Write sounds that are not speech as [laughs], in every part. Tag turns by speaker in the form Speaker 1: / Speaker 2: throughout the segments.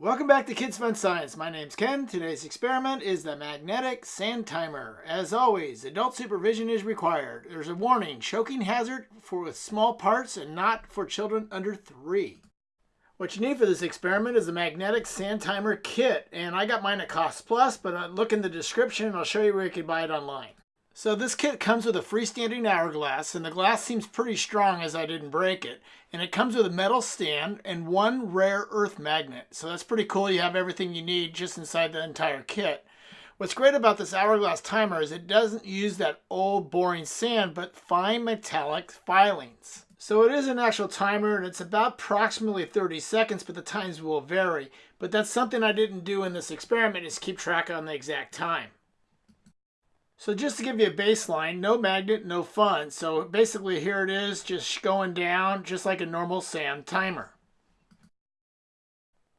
Speaker 1: Welcome back to Kids Fun Science. My name's Ken. Today's experiment is the magnetic sand timer. As always, adult supervision is required. There's a warning, choking hazard for with small parts and not for children under three. What you need for this experiment is a magnetic sand timer kit, and I got mine at Cost Plus, but uh, look in the description and I'll show you where you can buy it online. So this kit comes with a freestanding hourglass, and the glass seems pretty strong as I didn't break it. And it comes with a metal stand and one rare earth magnet. So that's pretty cool. You have everything you need just inside the entire kit. What's great about this hourglass timer is it doesn't use that old boring sand, but fine metallic filings. So it is an actual timer and it's about approximately 30 seconds, but the times will vary. But that's something I didn't do in this experiment is keep track on the exact time. So just to give you a baseline, no magnet, no fun. So basically here it is, just going down just like a normal sand timer.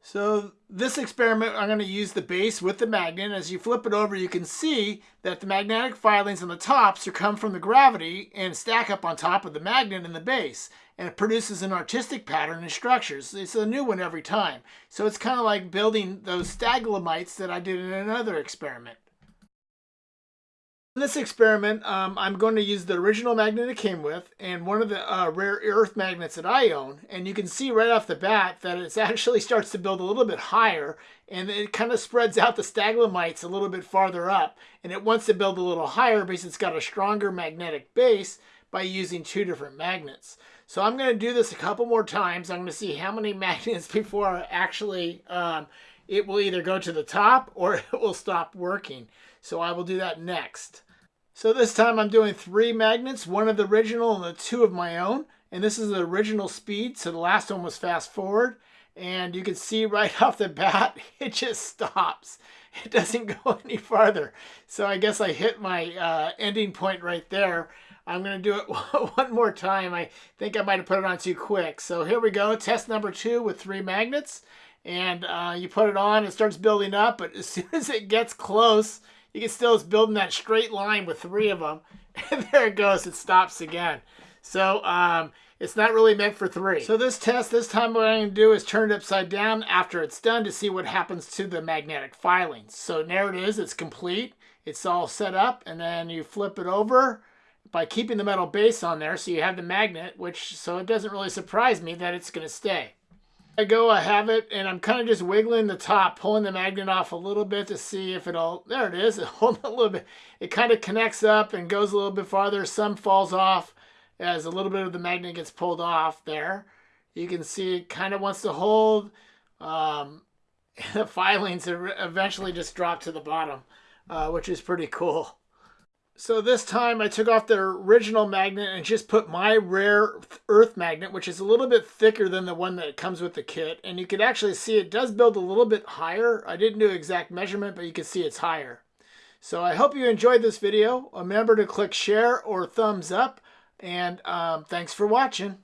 Speaker 1: So this experiment, I'm going to use the base with the magnet. As you flip it over, you can see that the magnetic filings on the tops are come from the gravity and stack up on top of the magnet in the base. And it produces an artistic pattern and structures. It's a new one every time. So it's kind of like building those staglamites that I did in another experiment. In this experiment, um, I'm going to use the original magnet it came with and one of the uh, rare earth magnets that I own. And you can see right off the bat that it [laughs] actually starts to build a little bit higher and it kind of spreads out the staglamites a little bit farther up. And it wants to build a little higher because it's got a stronger magnetic base by using two different magnets. So I'm going to do this a couple more times. I'm going to see how many [laughs] magnets before actually um, it will either go to the top or [laughs] it will stop working. So I will do that next. So this time I'm doing three magnets, one of the original and the two of my own. And this is the original speed, so the last one was fast forward. And you can see right [laughs] off the bat, [laughs] it just stops. It doesn't [laughs] go any farther. So I guess I hit my uh, ending point right there. I'm going to do it one more time. I think I might have put it on too quick. So here we go, test number two with three magnets. And uh, you put it on, it starts building up, but as soon as it gets close, you can still building that straight line with three of them. [laughs] And there it goes. It stops again. So um, it's not really meant for three. So this test, this time what I'm going to do is turn it upside down after it's done to see what happens to the magnetic filings. So there it is. It's complete. It's all set up. And then you flip it over by keeping the metal base on there. So you have the magnet, which so it doesn't really surprise me that it's going to stay. I go, I have it, and I'm kind of just wiggling the top, pulling the magnet off a little bit to see if it'll, there it is, [laughs] hold a little bit. It kind of connects up and goes a little bit farther. Some falls off as a little bit of the magnet gets pulled off there. You can see it kind of wants to hold. Um, [laughs] the filings eventually just drop to the bottom, uh, which is pretty cool. So this time I took off the original magnet and just put my rare earth magnet, which is a little bit thicker than the one that comes with the kit. And you can actually see it does build a little bit higher. I didn't do exact measurement, but you can see it's higher. So I hope you enjoyed this video. Remember to click share or thumbs up. And um, thanks for watching.